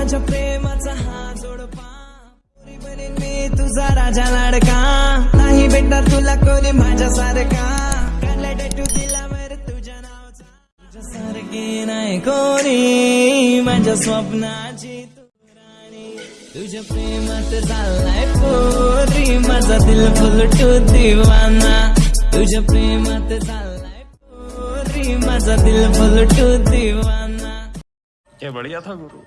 माझ्या प्रेमाचा हा जोडपा. बनेन मी तुझा राजा लाडका. नाही भेटणार तुला कोणी माझ्यासारखा. काढला टॅटू दिला वर तुझ्या नावाचा. तुझ्यासारखी नाही कोणी. माझ्या स्वप्नाची तू राणी. तुझ्या प्रेमात चाललाय पोरी. माझा दिल फुलटू दिवाना. तुझ्या प्रेमात चाललाय पोरी. माझा दिल फुलटू दिवाना. बढ़िया था गुरु।